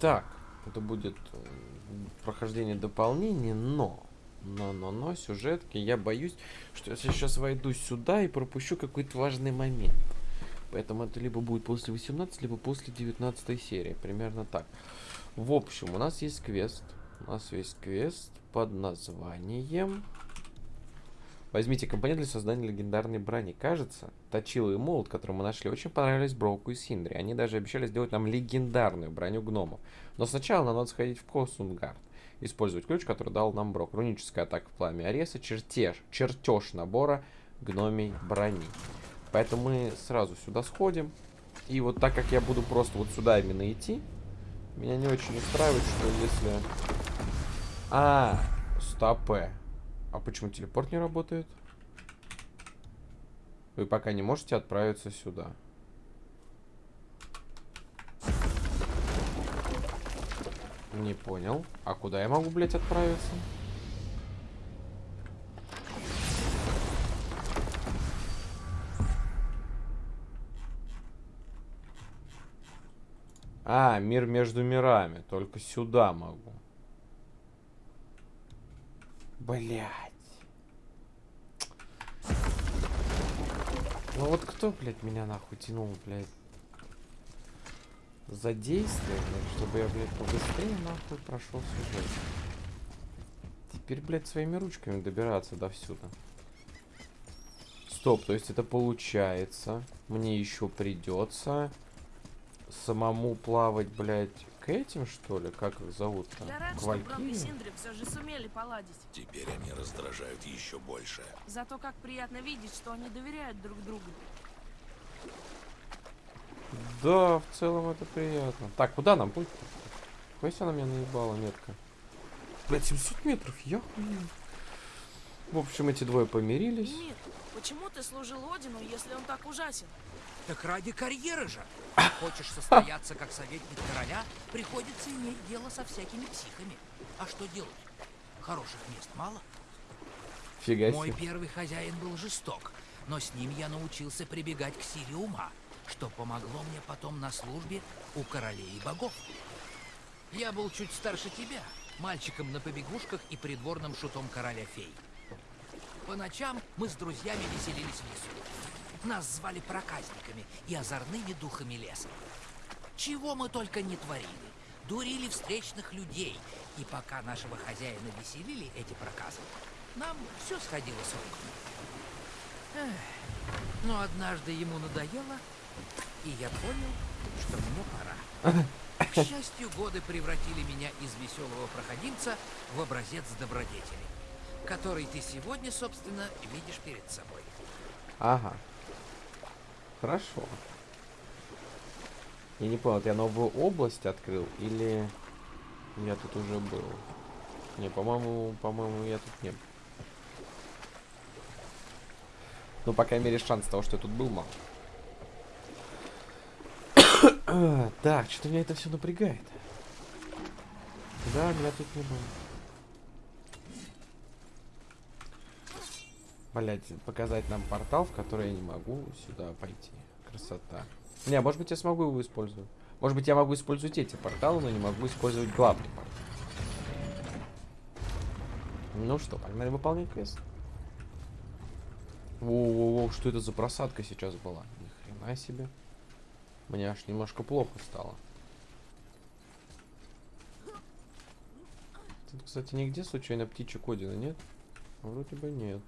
Так, это будет э, прохождение дополнения, но... Но, но, но, сюжетки, я боюсь, что я сейчас войду сюда и пропущу какой-то важный момент. Поэтому это либо будет после 18, либо после 19 серии. Примерно так. В общем, у нас есть квест. У нас есть квест под названием... Возьмите компонент для создания легендарной брони. Кажется, Точила и Молот, которые мы нашли, очень понравились Броуку и Синдри. Они даже обещали сделать нам легендарную броню гномов. Но сначала нам надо сходить в Косунгард. Использовать ключ, который дал нам Брок. Руническая атака в пламя Ареса, чертеж, чертеж набора гномей брони. Поэтому мы сразу сюда сходим. И вот так как я буду просто вот сюда именно идти, меня не очень устраивает, что если... А, стопе. А почему телепорт не работает? Вы пока не можете отправиться сюда. Не понял. А куда я могу, блядь, отправиться? А, мир между мирами. Только сюда могу. Блять. Ну вот кто, блядь, меня нахуй тянул, блядь? За действие, блядь, чтобы я, блядь, побыстрее нахуй прошел сюжет. Теперь, блядь, своими ручками добираться до сюда. Стоп, то есть это получается. Мне еще придется самому плавать, блядь, к этим, что ли? Как их зовут-то? Я рад, что и Синдри все же сумели поладить. Теперь они раздражают еще больше. Зато как приятно видеть, что они доверяют друг другу. Да, в целом это приятно. Так, куда нам путь? Какой она меня наебала метка? Блять, 700 метров, я хуй. В общем, эти двое помирились. Мир, почему ты служил Одину, если он так ужасен? Так ради карьеры же. Хочешь состояться как советник короля, приходится иметь дело со всякими психами. А что делать? Хороших мест мало. Фига. Мой первый хозяин был жесток, но с ним я научился прибегать к силе ума, что помогло мне потом на службе у королей и богов. Я был чуть старше тебя, мальчиком на побегушках и придворным шутом короля фей. По ночам мы с друзьями веселились в лесу. Нас звали проказниками и озорными духами леса. Чего мы только не творили. Дурили встречных людей. И пока нашего хозяина веселили эти проказы, нам все сходило с рук. Но однажды ему надоело, и я понял, что мне пора. К счастью, годы превратили меня из веселого проходимца в образец добродетели, который ты сегодня, собственно, видишь перед собой. Ага. Хорошо. Я не понял, я новую область открыл или я тут уже был? Не, по-моему, по-моему, я тут не был. Ну, по крайней мере, шанс того, что я тут был, мало. так, что-то меня это все напрягает. Да, меня тут не было. Блять, показать нам портал, в который я не могу сюда пойти. Красота. Не, может быть я смогу его использовать. Может быть я могу использовать эти порталы, но не могу использовать главный портал. Ну что, погнали выполнять квест. Воу-воу-воу, что это за просадка сейчас была? Ни хрена себе. Мне аж немножко плохо стало. Тут, кстати, нигде случайно птичек Одина нет? Вроде бы нет.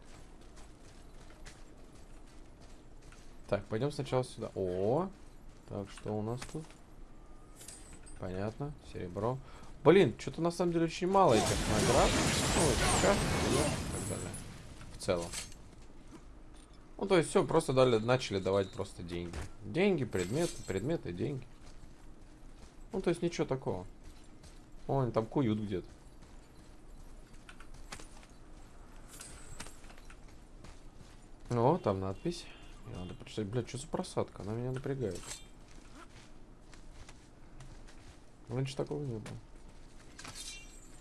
Так, пойдем сначала сюда. О, так, что у нас тут? Понятно, серебро. Блин, что-то на самом деле очень мало этих наград. Ну, сейчас, так далее. В целом. Ну, то есть все, просто дали, начали давать просто деньги. Деньги, предметы, предметы, деньги. Ну, то есть ничего такого. О, они там куют где-то. О, там надпись. Мне надо прочитать. Блядь, что за просадка? Она меня напрягает. Раньше такого не было.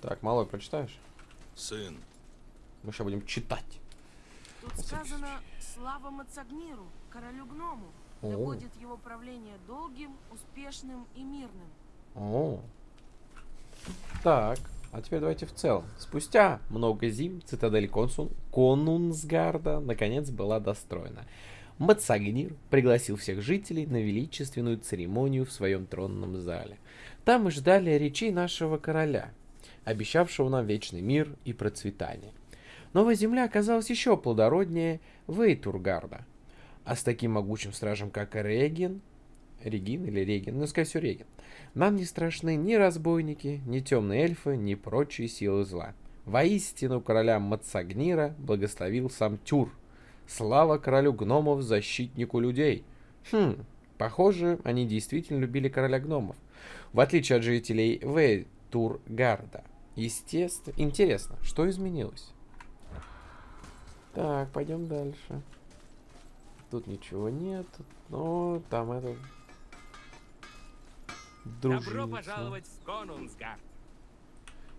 Так, малой прочитаешь? Сын. Мы сейчас будем читать. Тут сказано «Слава Мацагниру, королю гному, да будет его правление долгим, успешным и мирным». О, Так, а теперь давайте в целом. Спустя много зим цитадель Консун Конунсгарда наконец была достроена. Мацагнир пригласил всех жителей на величественную церемонию в своем тронном зале. Там мы ждали речей нашего короля, обещавшего нам вечный мир и процветание. Новая земля оказалась еще плодороднее Вейтургарда. А с таким могучим стражем, как Реген, Регин или Реген, ну, скорее всего, Реген, нам не страшны ни разбойники, ни темные эльфы, ни прочие силы зла. Воистину короля Мацагнира благословил сам Тюр. Слава королю гномов, защитнику людей. Хм, похоже, они действительно любили короля гномов. В отличие от жителей Вейтургарда. Естественно. Интересно, что изменилось? Так, пойдем дальше. Тут ничего нет, но там это... Добро Дружинница. пожаловать в Конунсгард.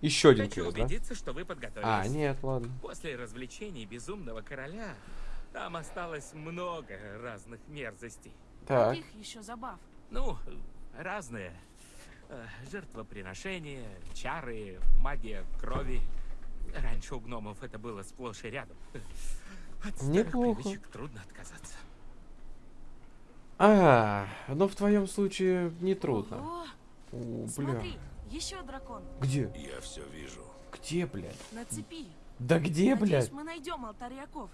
Еще один Хочу квест, да? убедиться, что вы подготовились. А, нет, ладно. После развлечений Безумного Короля там осталось много разных мерзостей. Так, Каких еще забав? Ну, разные. Э, Жертвоприношения, чары, магия крови. Раньше у гномов это было сплошь и рядом. От Неплохо. привычек трудно отказаться. а, ну в твоем случае не трудно. О, бля. смотри, еще дракон. Где? Я все вижу. Где, блядь? На цепи. Да где, Надеюсь, блядь? мы найдем алтарь Яков.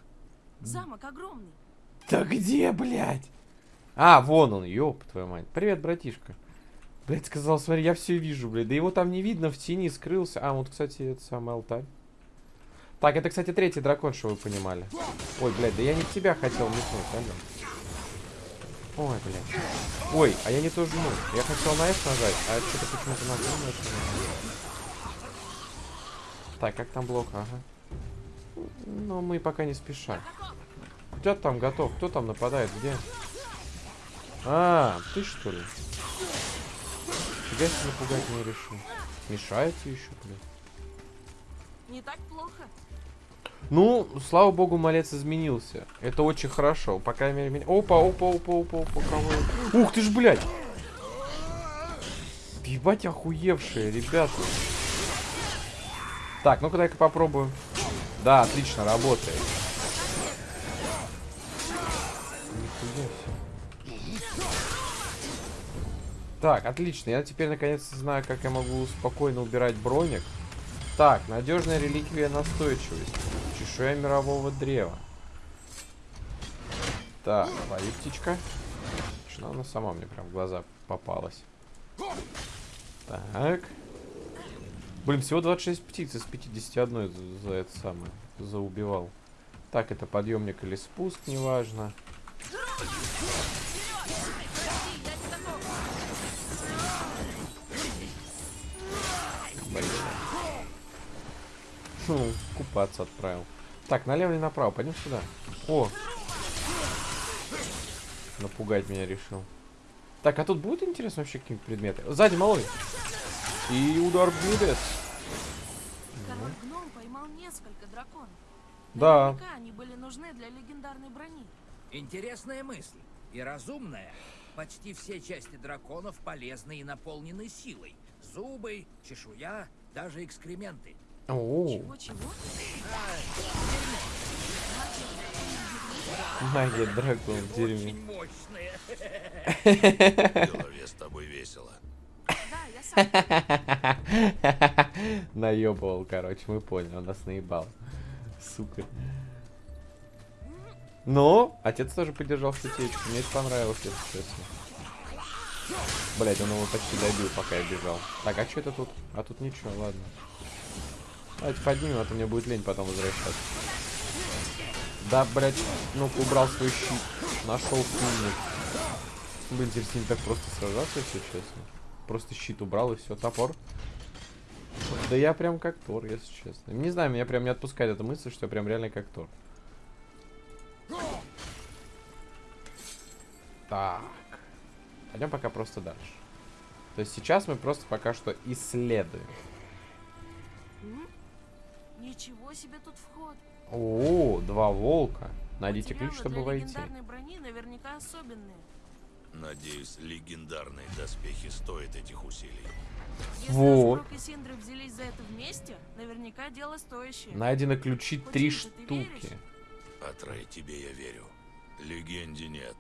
Замок огромный. Да где, блядь? А, вон он, ёб твою мать. Привет, братишка. Блядь, сказал, смотри, я все вижу, блядь. Да его там не видно, в тени скрылся. А, вот, кстати, это самый алтарь. Так, это, кстати, третий дракон, что вы понимали. Ой, блядь, да я не в тебя хотел метнуть, алло. Ой, блядь. Ой, а я не то жму. Я хотел на F нажать, а что-то почему-то на Q нажал. Так, как там блок? Ага. Ну, мы пока не спеша. Кто там готов? Кто там нападает? Где? А, ты что ли? Фига себе напугать не решил. Мешаете еще, блин. Не так плохо. Ну, слава богу, малец изменился. Это очень хорошо. По крайней мере, меня... Опа, опа, опа, опа, опа, кого? Ух ты ж, блядь! Ебать охуевшие, ребята. Так, ну-ка дай-ка попробую. Да, отлично, работает. Так, отлично. Я теперь наконец-то знаю, как я могу спокойно убирать броник. Так, надежная реликвия настойчивости. Чешуя мирового древа. Так, лови птичка. Что она сама мне прям в глаза попалась. Так. Блин, всего 26 птиц из 51 за, это самое. Заубивал. Так, это подъемник или спуск, неважно. Хм, купаться отправил. Так, налево или направо? Пойдем сюда. О! Напугать меня решил. Так, а тут будет интересно вообще какие-нибудь предметы? Сзади малой. И удар в небес. Король гном поймал несколько драконов. Да. Наверняка они были нужны для легендарной брони. Интересная мысль. И разумная. Почти все части драконов полезны и наполнены силой. Зубы, чешуя, даже экскременты. О, Чего-чего? магия дракон в дерьме. Очень мощные. В голове с тобой весело. Наебывал, короче, мы поняли, он нас наебал. Сука. Но отец тоже поддержал шутечку. Мне это понравилось, если честно. Блять, он его почти добил, пока я бежал. Так, а что это тут? А тут ничего, ладно. Давайте поднимем, а то мне будет лень потом возвращаться. Да, блять, ну-ка убрал свой щит. Нашел сумник. Блин, теперь с так просто сражаться, если честно. Просто щит убрал и все, топор. Да я прям как Тор, если честно. Не знаю, меня прям не отпускает эта мысль, что я прям реально как Тор. Так. Пойдем пока просто дальше. То есть сейчас мы просто пока что исследуем. Ничего себе тут вход. О, два волка. Найдите ключ, чтобы войти. брони наверняка особенные. Надеюсь, легендарные доспехи стоят этих усилий. Если Вот. Ашурок и Синдры взялись за это вместе, наверняка дело стоящее. Найдены ключи три штуки. А Трей, тебе я верю. Легенде нет.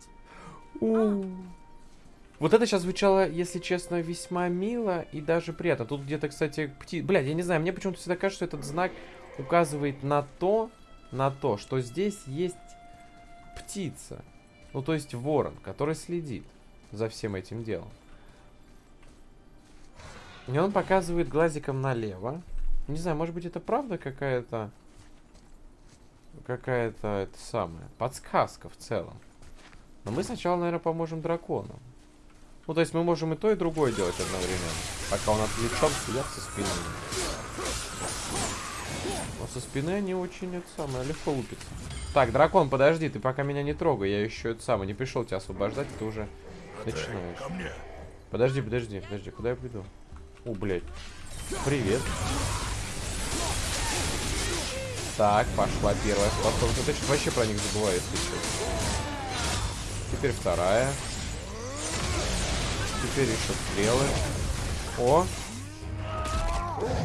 Вот это сейчас звучало, если честно, весьма мило и даже приятно. Тут где-то, кстати, пти... Блядь, я не знаю, мне почему-то всегда кажется, что этот знак указывает на то, на то, что здесь есть птица. Ну, то есть ворон, который следит за всем этим делом. И он показывает глазиком налево. Не знаю, может быть, это правда какая-то... Какая-то, это самое, подсказка в целом. Но мы сначала, наверное, поможем дракону. Ну, то есть мы можем и то, и другое делать одновременно. Пока он отвлечен, сидят со спины. Со спины они очень, это самое, легко лупятся. Так, дракон, подожди, ты пока меня не трогай. Я еще это самое, не пришел тебя освобождать, ты уже начинаешь. Подожди, подожди, подожди, куда я приду? О, блядь. Привет. Так, пошла первая способность. Я что вообще про них забываю, если честно. Теперь вторая. Теперь еще стрелы. О!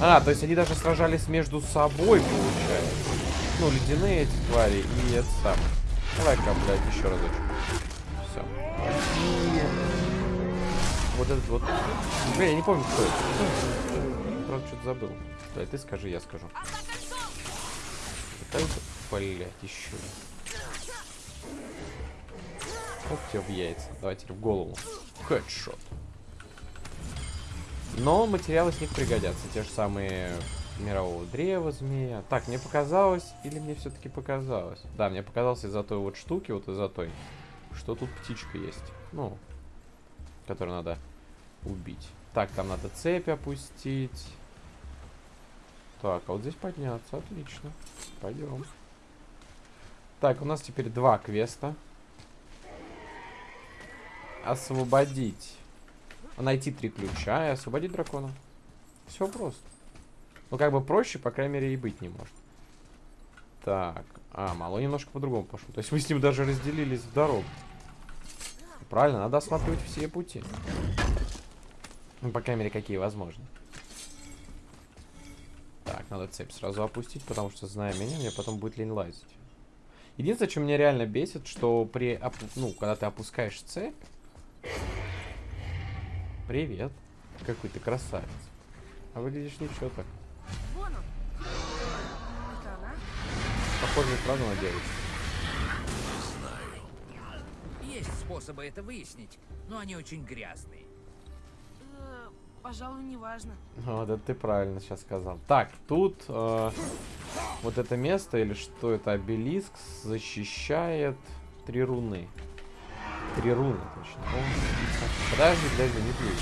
А, то есть они даже сражались между собой, получается. Ну, ледяные эти твари и это самое. Давай-ка, блядь, еще разочек. Все. И... Вот этот вот... Блин, я не помню, кто это. Правда, что-то забыл. Давай, ты скажи, я скажу. Это, блядь, еще. Оп, тебе в яйца. Давай теперь в голову. Хедшот. Но материалы с них пригодятся. Те же самые мирового древа змея. Так, мне показалось, или мне все-таки показалось? Да, мне показалось из-за той вот штуки, вот из-за той, что тут птичка есть. Ну, которую надо убить. Так, там надо цепь опустить. Так, а вот здесь подняться. Отлично. Пойдем. Так, у нас теперь два квеста. Освободить. Найти три ключа и освободить дракона. Все просто. Ну, как бы проще, по крайней мере, и быть не может. Так. А, мало немножко по-другому пошло. То есть мы с ним даже разделились в дорогу. Правильно, надо осматривать все пути. Ну, по крайней мере, какие возможны. Так, надо цепь сразу опустить, потому что, зная меня, мне потом будет лень лазить. Единственное, что меня реально бесит, что при, ну, когда ты опускаешь цепь... Привет. Какой ты красавец. А выглядишь ничего так. Вон он. Это она? Похоже, правда на девочку. Знаю. Есть способы это выяснить, но они очень грязные. Э, пожалуй, неважно. Вот это ты правильно сейчас сказал. Так, тут э, вот это место, или что это, обелиск, защищает три руны. Три руны, точно. О. Подожди, подожди, не плюй.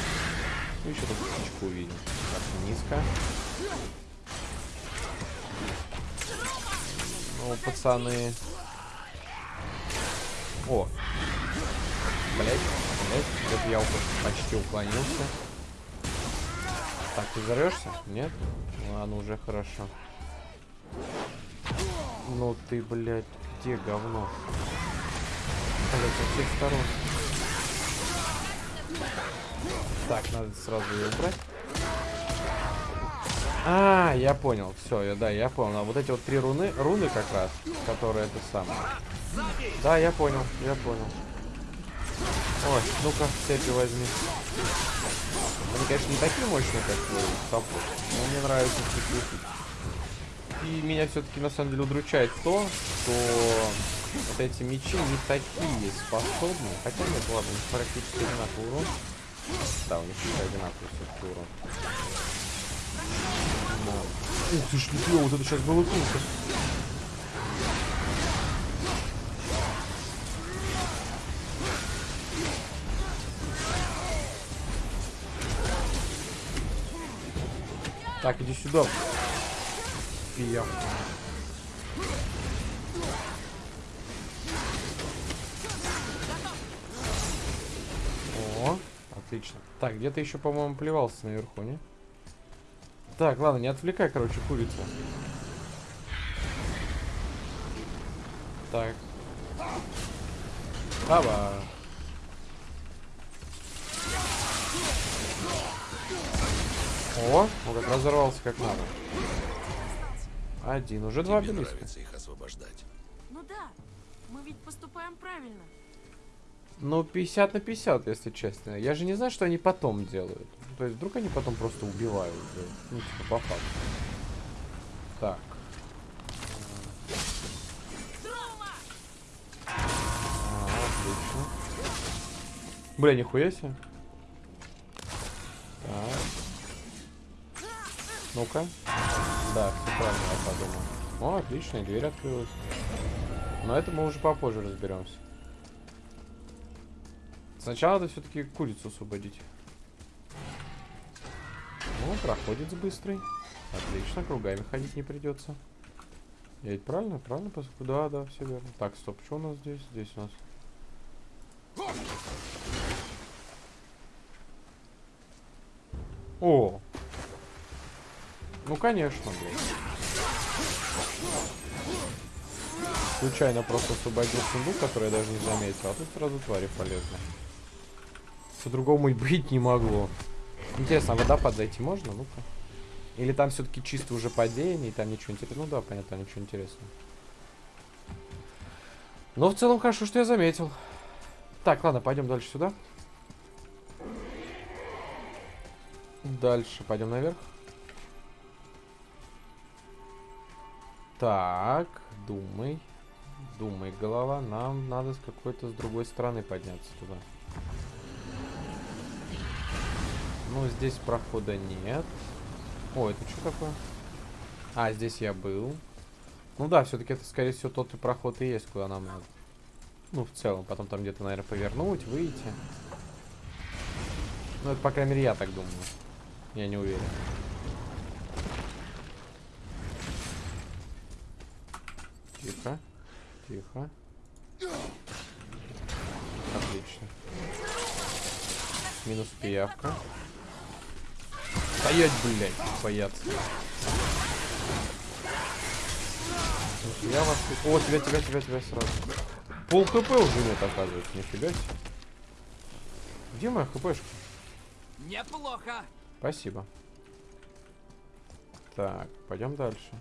Ну, еще тут птичку увидим. Так, низко. Ну, пацаны. О. Блять, блять, это я почти уклонился. Так, ты взорвешься? Нет? Ладно, уже хорошо. Ну ты, блядь, где говно? Блядь, со всех сторон. Так, надо сразу ее убрать. А, я понял, все, я, да, я понял. А вот эти вот три руны, руны как раз, которые это самое. Да, я понял, я понял. Ой, ну-ка, цепи возьми. Они, конечно, не такие мощные, как сапог, но мне нравится такие. И меня все-таки на самом деле удручает то, что вот эти мечи не такие способны. Хотя нет, ладно, практически одинаковый урон. Да, у них одинаковый все-таки урон. Да. Ух ты ж, нифига, вот это сейчас было круто. Так, иди сюда. Фия. Отлично. Так, где-то еще, по-моему, плевался наверху, не? Так, ладно, не отвлекай, короче, курицу. Так. Аба. О, он как разорвался как надо. Один, уже два Тебе близко. нравится их освобождать. Ну да, мы ведь поступаем правильно. Ну, 50 на 50, если честно. Я же не знаю, что они потом делают. То есть, вдруг они потом просто убивают. да. Ну, типа, по факту. Так. А. Бля, нихуя себе. Так. Ну-ка. Да, все правильно я подумал. О, отлично, дверь открылась. Но это мы уже попозже разберемся. Сначала надо все-таки курицу освободить. Ну, проходит быстрый. Отлично, кругами ходить не придется. Я ведь правильно? Правильно? Да, да, все верно. Так, стоп, что у нас здесь? Здесь у нас. О! Ну, конечно, блядь. Случайно просто освободил сундук, который я даже не заметил. А тут сразу твари полезные. По-другому и быть не могло. Интересно, а в водопад зайти можно? Ну-ка. Или там все-таки чисто уже падение, и там ничего интересного. Ну да, понятно, ничего интересного. Но в целом хорошо, что я заметил. Так, ладно, пойдем дальше сюда. Дальше пойдем наверх. Так, думай. Думай, голова. Нам надо с какой-то с другой стороны подняться туда. Ну, здесь прохода нет. О, это что такое? А, здесь я был. Ну да, все-таки это, скорее всего, тот и проход и есть, куда нам надо. Ну, в целом. Потом там где-то, наверное, повернуть, выйти. Ну, это, по крайней мере, я так думаю. Я не уверен. Тихо. Тихо. Отлично. Минус пиявка. Стоять, блядь. Слушай, Я вас... О, тебя, тебя, тебя, тебя сразу. Пол хп уже нет, оказывается, нифига себе. Где моя хпшка? Неплохо. Спасибо. Так, пойдем дальше.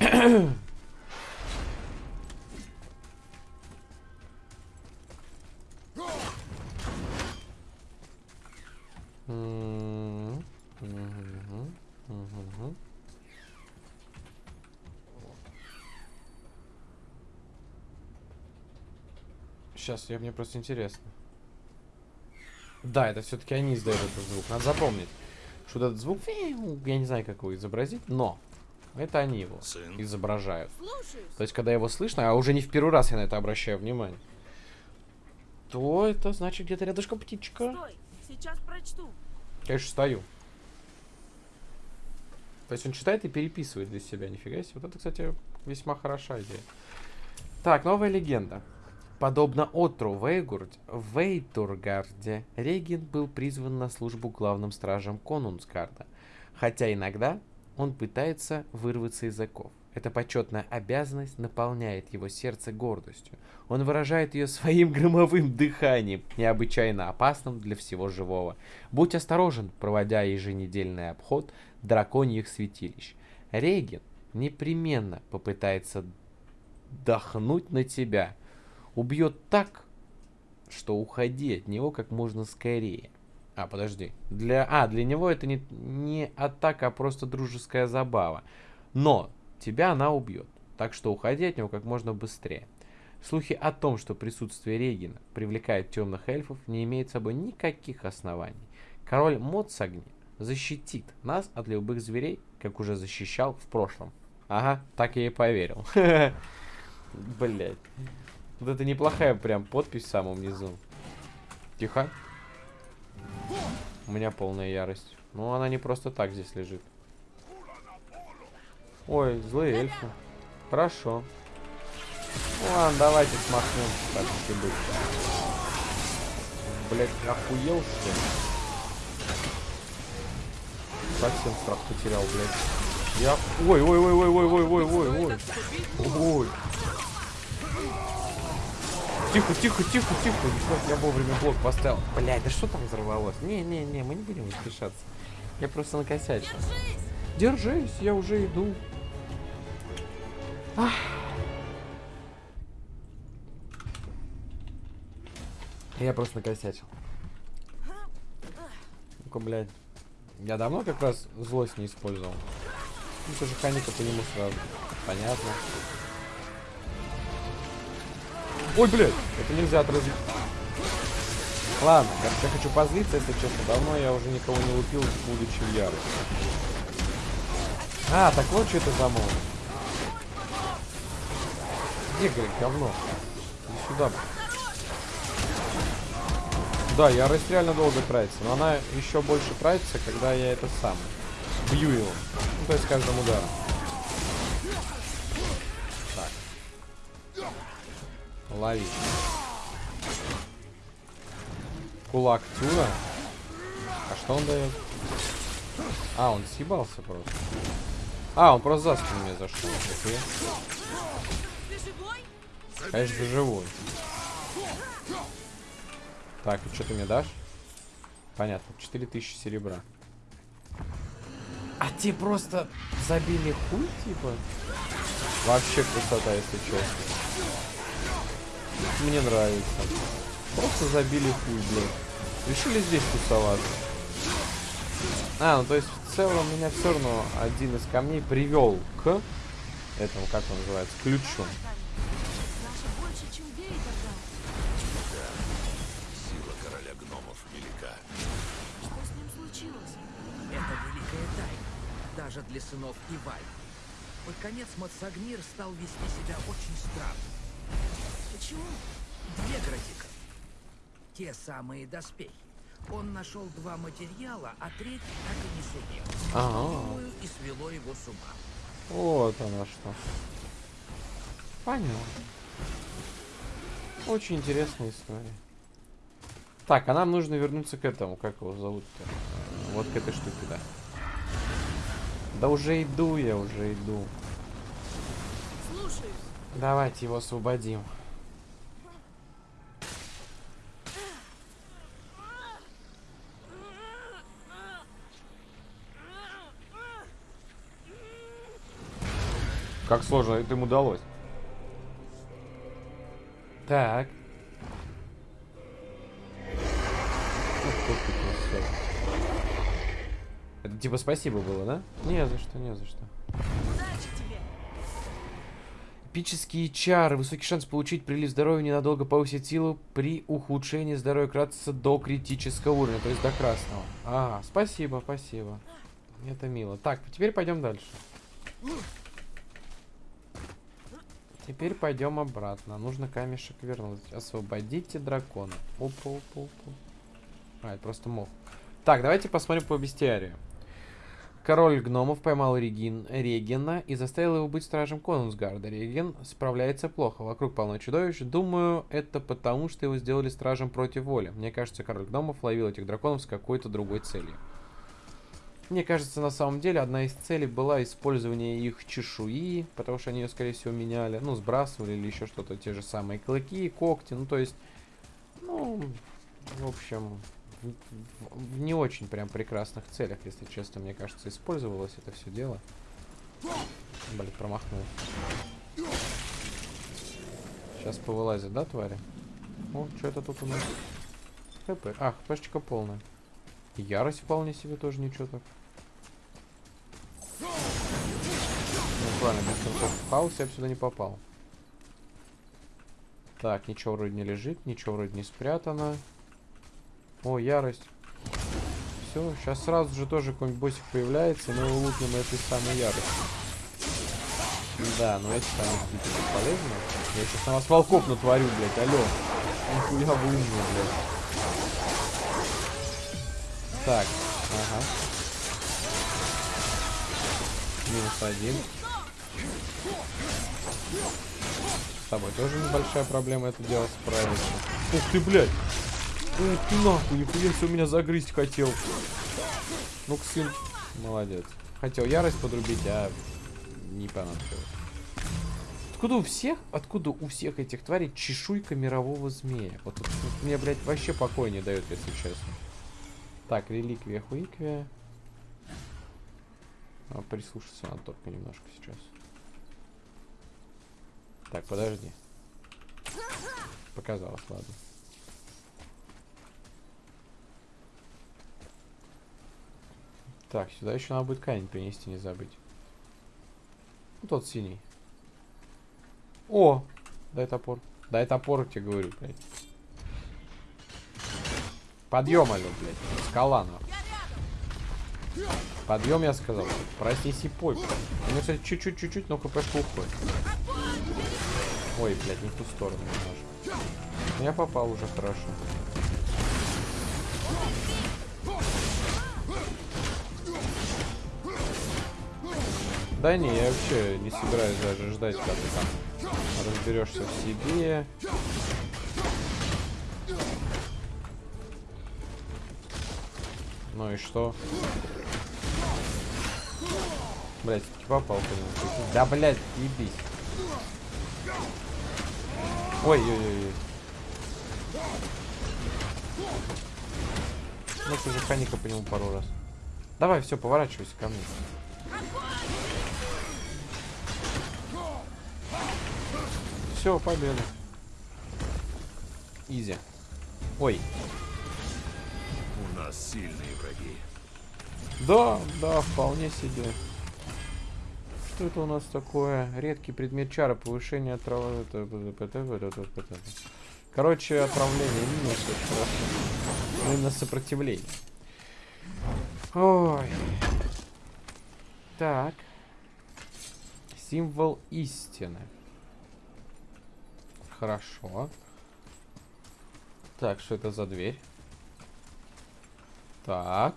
Сейчас, я мне просто интересно. Да, это все-таки они издают этот звук. Надо запомнить, что вот этот звук, я не знаю, как его изобразить, но это они его Сын. изображают. Слушаюсь. То есть, когда его слышно, а уже не в первый раз я на это обращаю внимание, то это значит где-то рядышком птичка. Стой, сейчас прочту. Конечно, стою. То есть он читает и переписывает для себя, нифига себе. Вот это, кстати, весьма хороша идея. Так, новая легенда. Подобно Отру Вейгурд, в Вейтургарде Регин был призван на службу главным стражем Конунсгарда, хотя иногда он пытается вырваться из оков. Эта почетная обязанность наполняет его сердце гордостью. Он выражает ее своим громовым дыханием, необычайно опасным для всего живого. Будь осторожен, проводя еженедельный обход драконьих святилищ. Регин непременно попытается дохнуть на тебя. Убьет так, что уходи от него как можно скорее. А, подожди. Для... А, для него это не, не атака, а просто дружеская забава. Но тебя она убьет. Так что уходи от него как можно быстрее. Слухи о том, что присутствие Регина привлекает темных эльфов, не имеют с собой никаких оснований. Король Моцагни защитит нас от любых зверей, как уже защищал в прошлом. Ага, так я и поверил. Блять. Вот это неплохая прям подпись в самом низу. Тихо. У меня полная ярость. Ну, она не просто так здесь лежит. Ой, злые эльфы. Хорошо. Ладно, давайте смахнем, так и быть. Блять, охуел что ли? Совсем страх потерял, блядь. Я... Ой, ой, ой, ой, ой, ой, ой, ой, ой. Ой. Тихо, тихо, тихо, тихо. Ебать, я вовремя блок поставил. Блядь, да что там взорвалось? Не-не-не, мы не будем спешаться. Я просто накосячил. Держись, я уже иду. Ах. Я просто накосячил. Ну-ка, блядь. Я давно как раз злость не использовал. Ну, тоже ханика по нему сразу. Понятно. Ой, блядь, это нельзя отразить. Ладно, я хочу позлиться, если честно. Давно я уже никого не лупил, будучи в ярости. А, так вот что это за мод. Где, говорит, говно? Иди сюда. Да, ярость реально долго тратится, но она еще больше тратится, когда я это сам бью его. Ну, то есть каждым ударом. Лови. Кулак Тюра. А что он дает? А, он съебался просто. А, он просто за спину мне зашел. Живой? Конечно, живой. Так, и что ты мне дашь? Понятно, 4000 серебра. А те просто забили хуй, типа? Вообще красота, если честно. Мне нравится. Просто забили хуй, блядь. Решили здесь тусоваться. А, ну то есть в целом меня все равно один из камней привел к этому, как он называется, ключу. Наша больше, чем Вейдер дал. Сила короля гномов велика. Что с ним случилось? Это великая тайна, даже для сынов Иваль. Под конец Мацагнир стал вести себя очень странно. Почему? Две градика. Те самые доспехи. Он нашел два материала, а третий так и не сумел. Ага. Думаю, и свело его с ума. Вот оно что. Понял. Очень интересная история. Так, а нам нужно вернуться к этому. Как его зовут-то? Вот к этой штуке, да. Да уже иду я, уже иду. Слушаюсь. Давайте его освободим. Как сложно это им удалось. Так. Это типа спасибо было, да? Не за что, не за что. Эпические чары. Высокий шанс получить прилив здоровья ненадолго повысить силу при ухудшении здоровья кратится до критического уровня, то есть до красного. А, спасибо, спасибо. Это мило. Так, теперь пойдем дальше. Теперь пойдем обратно. Нужно камешек вернуть. Освободите дракона. Опа, опа, опа. А, это просто мох. Так, давайте посмотрим по бестиарию. Король гномов поймал Регин, Регина и заставил его быть стражем Конунсгарда. Реген справляется плохо, вокруг полно чудовищ. Думаю, это потому, что его сделали стражем против воли. Мне кажется, король гномов ловил этих драконов с какой-то другой целью. Мне кажется, на самом деле, одна из целей была использование их чешуи, потому что они ее, скорее всего, меняли, ну, сбрасывали или еще что-то, те же самые клыки, когти, ну, то есть, ну, в общем, в, не очень прям прекрасных целях, если честно, мне кажется, использовалось это все дело. Блин, промахнул. Сейчас повылазит, да, твари? О, что это тут у нас? ХП. А, хпшечка полная. Ярость вполне себе тоже ничего так. Ну, правильно, без концов в хаос я бы сюда не попал. Так, ничего вроде не лежит, ничего вроде не спрятано. О, ярость. Все, сейчас сразу же тоже какой-нибудь боссик появляется, мы его лупим этой самой яростью. Да, ну эти действительно полезны. Я сейчас на вас волков натворю, блядь, алло. Нихуя вы умные, блядь. Так, ага. Минус один. С тобой тоже небольшая проблема это дело справиться. Ух ты, блядь! Ух ты нахуй, нихуя себе меня загрызть хотел. Ну-ка, сын. Молодец. Хотел ярость подрубить, а не понадобилось. Откуда у всех, откуда у всех этих тварей чешуйка мирового змея? Вот тут вот мне, блядь, вообще покоя не дает, если честно. Так, реликвия хуиквия. А, прислушаться надо только немножко сейчас. Так, подожди. Показалось, ладно. Так, сюда еще надо будет камень принести, не забыть. Ну, тот синий. О! Дай топор. Дай топор, тебе говорю, блядь. Подъем, алё, блядь. Скала, нахуй. Подъем, я сказал. Проснись и пой, блядь. У меня, кстати, чуть-чуть, чуть-чуть, но хпшка уходит. Ой, блядь, не в ту сторону немножко. Я попал уже хорошо. Да не, я вообще не собираюсь даже ждать, когда ты там разберешься в себе. Ну и что? Блять, попал по нему. прикинь. Да, блять, ебись. Ой-ой-ой. Ну, ты же ханика по нему пару раз. Давай, все, поворачивайся ко мне. Все, победа. Изи. Ой. У нас сильные враги. Да, да, вполне себе. Что это у нас такое? Редкий предмет чара, повышение отрава... Короче, отравление минус. Ну, Именно сопротивление. Ой. Так. Символ истины. Хорошо. Так, что это за дверь? Так.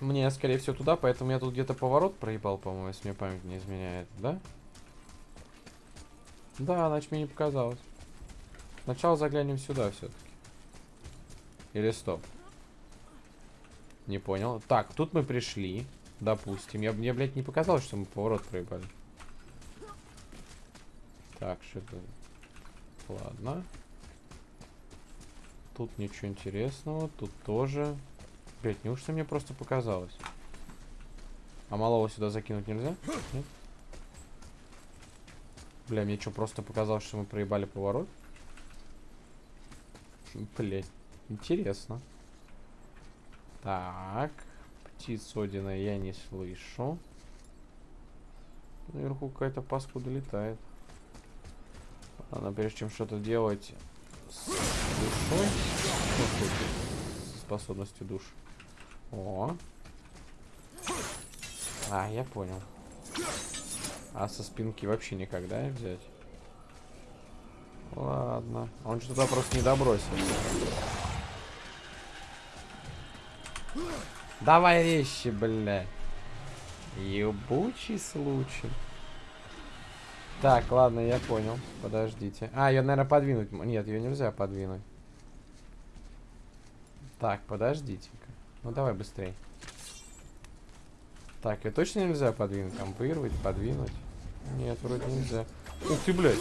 Мне, скорее всего, туда, поэтому я тут где-то поворот проебал, по-моему, если мне память не изменяет, да? Да, значит, мне не показалось. Сначала заглянем сюда все-таки. Или стоп. Не понял. Так, тут мы пришли. Допустим. Я, мне, блядь, не показалось, что мы поворот проебали. Так, что это? Ладно. Тут ничего интересного. Тут тоже. Блять, неужто мне просто показалось? А малого сюда закинуть нельзя? Нет? Бля, мне что, просто показалось, что мы проебали поворот? Блять, интересно. Так. Птиц Одина я не слышу. Наверху какая-то паскуда летает. Ладно, прежде чем что-то делать с душой. С способностью душ. О. А, я понял. А со спинки вообще никогда не взять? Ладно. Он что-то просто не добросил. Давай вещи, бля. Ебучий случай. Так, ладно, я понял. Подождите. А, ее, наверное, подвинуть. Нет, ее нельзя подвинуть. Так, подождите-ка. Ну, давай быстрей. Так, ее точно нельзя подвинуть? Компоировать, подвинуть? Нет, вроде нельзя. Ух ты, блядь.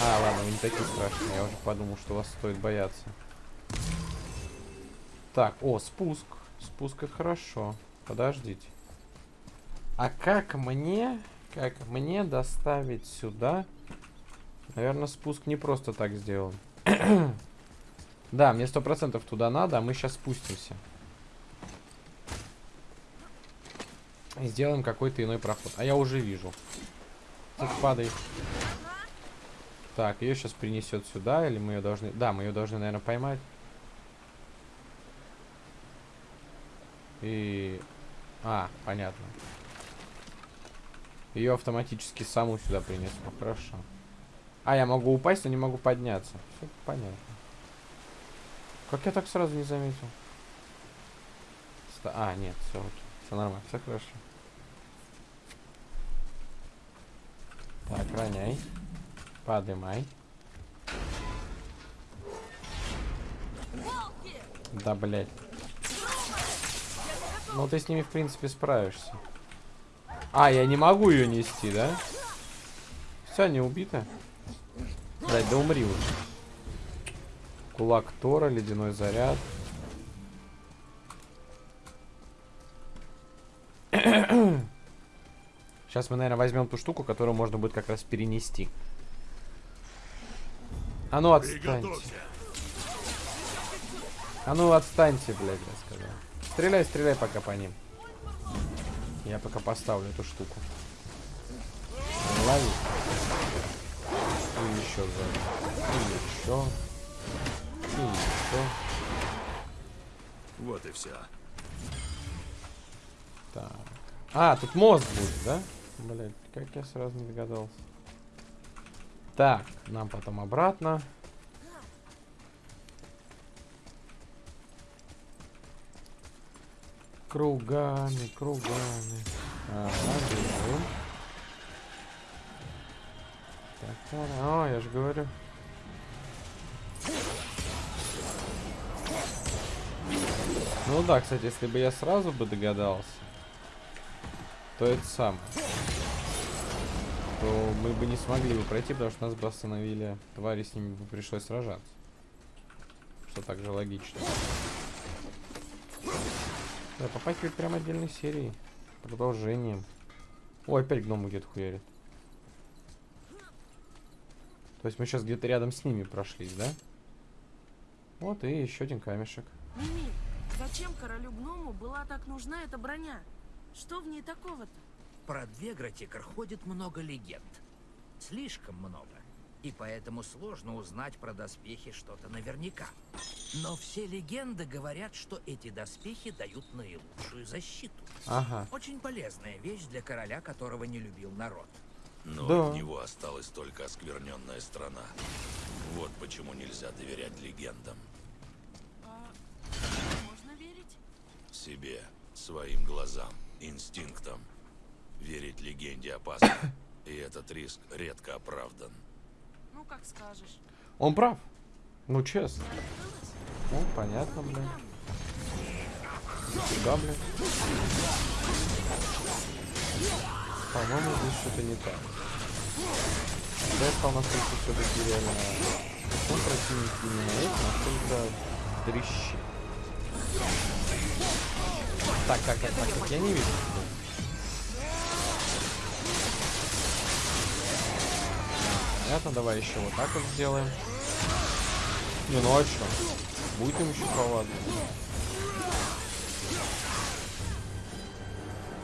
А, ладно, вы не такие страшные. Я уже подумал, что вас стоит бояться. Так, о, спуск. Спуск это хорошо. Подождите. А как мне, как мне доставить сюда? Наверное, спуск не просто так сделан. да, мне сто процентов туда надо, а мы сейчас спустимся. И сделаем какой-то иной проход. А я уже вижу. Так, падай. Так, ее сейчас принесет сюда, или мы ее должны... Да, мы ее должны, наверное, поймать. И... А, понятно. Ее автоматически саму сюда принесло. Хорошо. А, я могу упасть, но не могу подняться. Все понятно. Как я так сразу не заметил? А, нет, все. Все нормально, все хорошо. Так, роняй. Подымай. Да, блядь. Ну, ты с ними, в принципе, справишься. А, я не могу ее нести, да? Все, они убиты. Блять, да умри уже. Кулак Тора, ледяной заряд. Сейчас мы, наверное, возьмем ту штуку, которую можно будет как раз перенести. А ну отстаньте. А ну отстаньте, блядь, я сказал. Стреляй, стреляй пока по ним. Я пока поставлю эту штуку. Лови. И еще сзади. И еще. Еще. Вот и все. Так. А, тут мост будет, да? Блять, как я сразу не догадался. Так, нам потом обратно. Кругами, кругами. Ага, бежим. Так, о, я же говорю. Ну да, кстати, если бы я сразу бы догадался, то это самое. То мы бы не смогли бы пройти, потому что нас бы остановили твари, с ними бы пришлось сражаться. Что также логично. Да, попахивает прям отдельной серией. Продолжением. О, опять гномы где-то хуярит. То есть мы сейчас где-то рядом с ними прошлись, да? Вот и еще один камешек. Зачем королю гному была так нужна эта броня? Что в ней такого-то? Про Двегратикер ходит много легенд. Слишком много. И поэтому сложно узнать про доспехи что-то наверняка. Но все легенды говорят, что эти доспехи дают наилучшую защиту. Ага. Очень полезная вещь для короля, которого не любил народ. Но Да. от него осталась только оскверненная страна. Вот почему нельзя доверять легендам. А можно верить? Себе, своим глазам, инстинктам. Верить легенде опасно. И этот риск редко оправдан. Ну, как скажешь. Он прав. Ну, честно. Ну, понятно, бля. Сюда, бля. По-моему, здесь что-то не так. Стал насколько все-таки реально... Ну, противник именно это, насколько дрищи. Так, так, так, так, так, я не вижу. Понятно, давай еще вот так вот сделаем. Не, ну а что? Будет им еще повадно.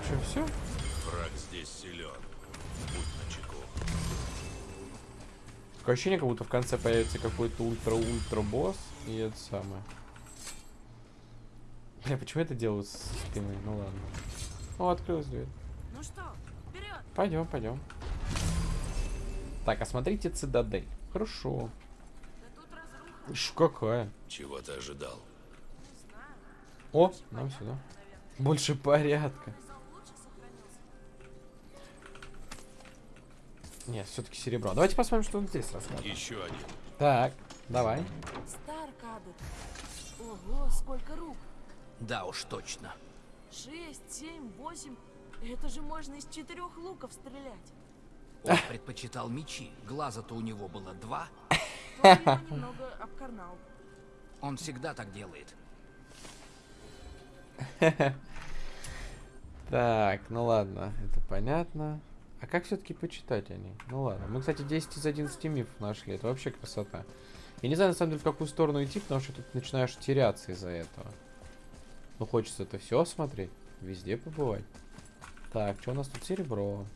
Че, все? Враг здесь силен. Будь начеку. Такое ощущение, как будто в конце появится какой-то ультра-ультра босс. И это самое. Бля, почему я это делаю с спины? Ну ладно. О, открылась дверь. Ну что, вперед! Пойдем, пойдем. Так, осмотрите цитадель. Хорошо. Да тут разруха, Ш какая? Чего ты ожидал? не знаю. О, нам сюда. наверное. Больше порядка. Нет, все-таки серебро. Давайте посмотрим, что он здесь рассказывает. Еще один. Так, давай. Старкадр. Ого, сколько рук. Да уж точно. Шесть, семь, восемь. Это же можно из четырех луков стрелять. Он предпочитал мечи. Глаза-то у него было два. Немного обкарнал. Он всегда так делает. Так, ну ладно, это понятно. А как все-таки почитать они? Ну ладно. Мы, кстати, 10 из 11 мифов нашли. Это вообще красота. Я не знаю, на самом деле, в какую сторону идти, потому что тут начинаешь теряться из-за этого. Ну, хочется это все осмотреть. Везде побывать. Так, что у нас тут серебро?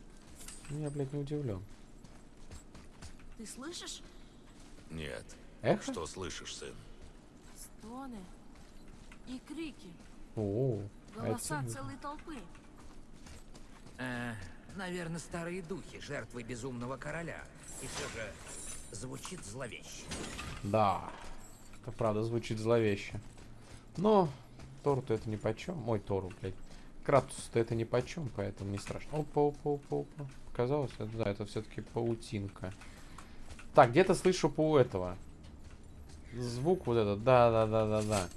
Ну, Я, блядь, не удивлен. Ты слышишь? Нет. Эхо? Что слышишь, сын? Стоны и крики. О, а это Голоса сильно. целой толпы. Э, наверное, старые духи, жертвы безумного короля. И все же звучит зловеще. Да. Это правда звучит зловеще. Но Тору-то это ни почем. Ой, Тору, блядь. Кратусу-то это ни почем, поэтому не страшно. Опа, опа, опа, опа. Показалось? Да, это все-таки паутинка. Так, где-то слышу по этого. Звук вот этот. Да, да, да, да, да.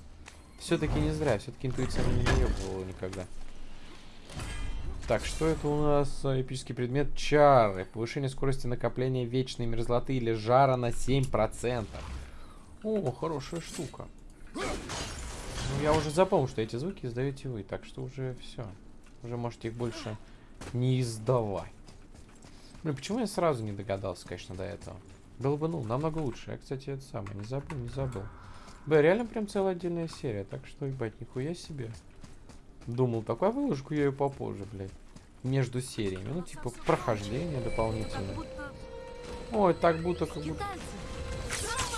Все-таки не зря. Все-таки интуиция меня не наебывала никогда. Так, что это у нас? Эпический предмет чары. Повышение скорости накопления вечной мерзлоты или жара на 7%. О, хорошая штука. Я уже запомнил, что эти звуки издаете вы, так что уже все. Уже можете их больше не издавать. Блин, почему я сразу не догадался, конечно, до этого? Было бы, ну, намного лучше. Я, кстати, это самое, не забыл, не забыл. Бля, реально прям целая отдельная серия, так что, ебать, нихуя себе. Думал, такую выложку я ее попозже, блядь. Между сериями. Ну, типа, прохождение дополнительное. Ой, так будто, как будто...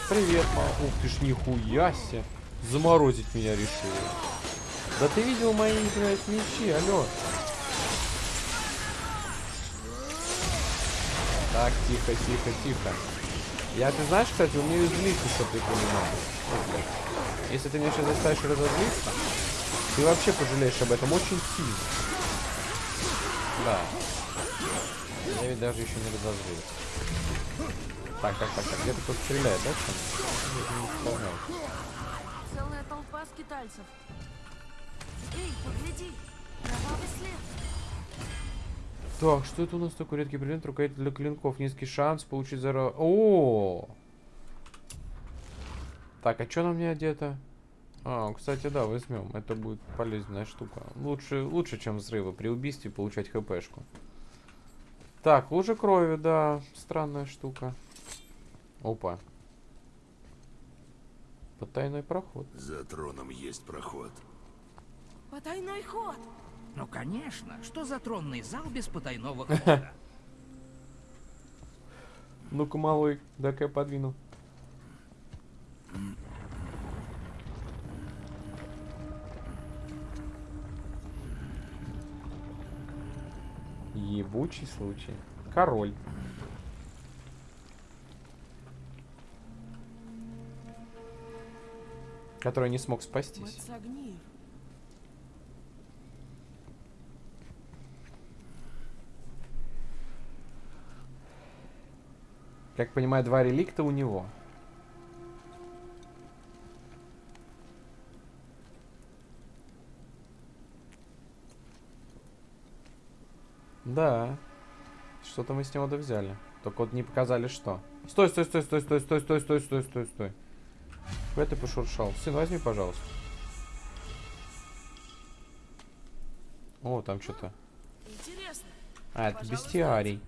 Привет, мама. Ух ты ж, нихуя себе. Заморозить меня решил. Да ты видел мои, блядь, мечи, алло. Так, тихо, тихо, тихо. Я, ты знаешь, кстати, умею злиться, чтобы ты понимал. Блядь. Если ты меня сейчас заставишь разозлиться, ты вообще пожалеешь об этом очень сильно. Да. Я ведь даже еще не разозлился. Так, так, так, так. Где-то кто-то стреляет, да? Я не. Толпа скитальцев. Эй, погляди, кровавый след. Так, что это у нас такой редкий предмет? Рукоять для клинков. Низкий шанс получить зара... О! Так, а что на мне одето? А, кстати, да, возьмем. Это будет полезная штука. Лучше, лучше, чем взрывы. При убийстве получать хпшку. Так, лужа крови, да. Странная штука. Опа. Потайной проход. За троном есть проход. Потайной ход. Ну, конечно. Что за тронный зал без потайного хода? Ну-ка, малой, дай-ка я подвину. Ебучий случай. Король. Который не смог спастись. Как понимаю, два реликта у него. Да. Что-то мы с него взяли. Только вот не показали что. Стой, стой, стой, стой, стой, стой, стой, стой, стой, стой, стой. Куда ты пошуршал? Сын, возьми, пожалуйста. О, там что-то. А, это бестиарий.